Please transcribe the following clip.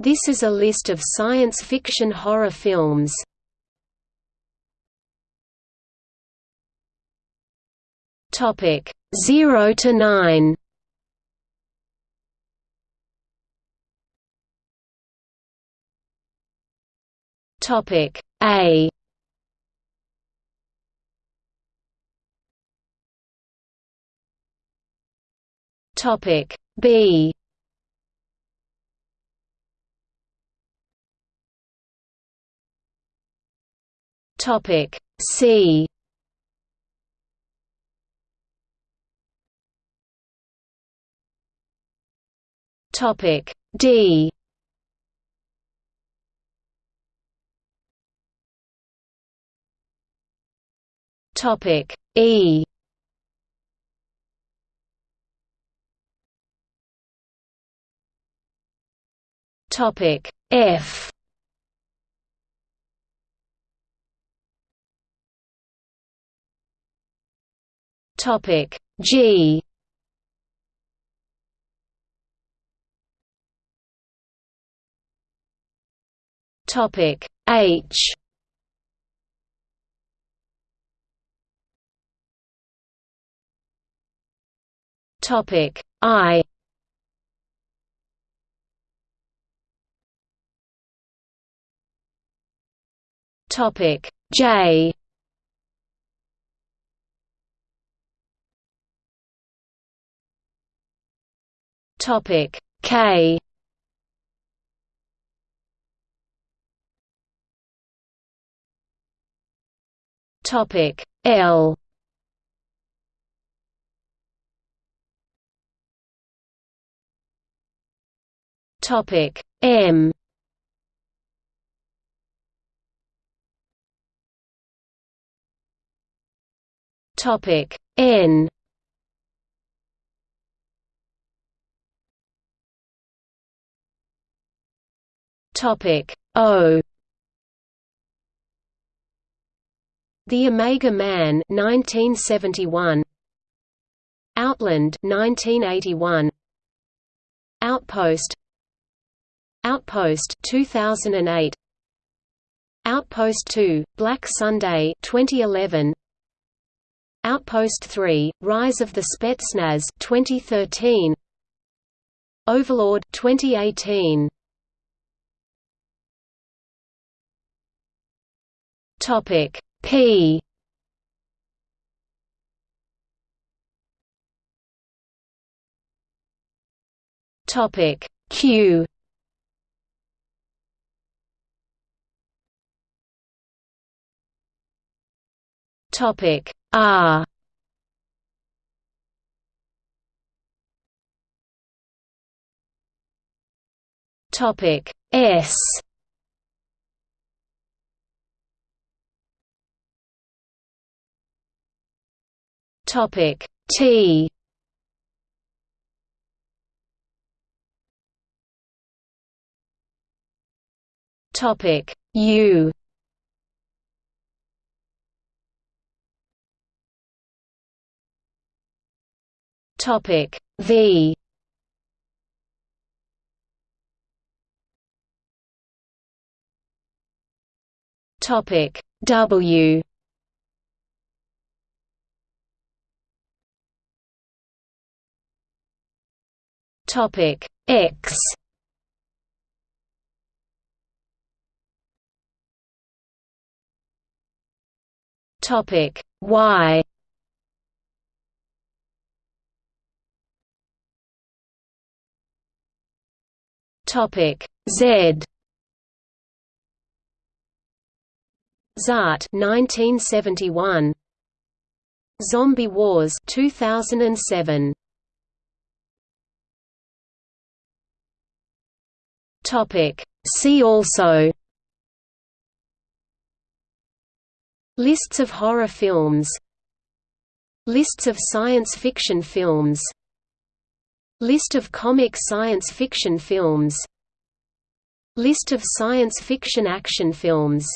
This is a list of science fiction horror films. Topic 0 to 9. Topic A Topic B Topic. C. Topic. D. Topic. E. Topic. F Topic G. Topic H. Topic I. Topic J Topic. K. Topic. L. Topic. M. Topic. N Topic. O. The Omega Man 1971 Outland 1981 Outpost. Outpost 2008 Outpost 2 Black Sunday 2011 Outpost 3 Rise of the Spetsnaz 2013 Overlord 2018 Topic P. Topic Q. Topic R. Topic S Topic T. Topic U. Topic V. Topic W Topic. X. Topic. Y. Topic. Z. Zaat 1971 Zombie Wars 2007 Topic. See also Lists of horror films Lists of science fiction films List of comic science fiction films List of science fiction action films